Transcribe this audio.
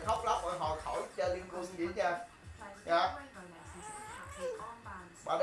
khóc lóc rồi hồi khỏi chơi liên quân vậy chưa dạ.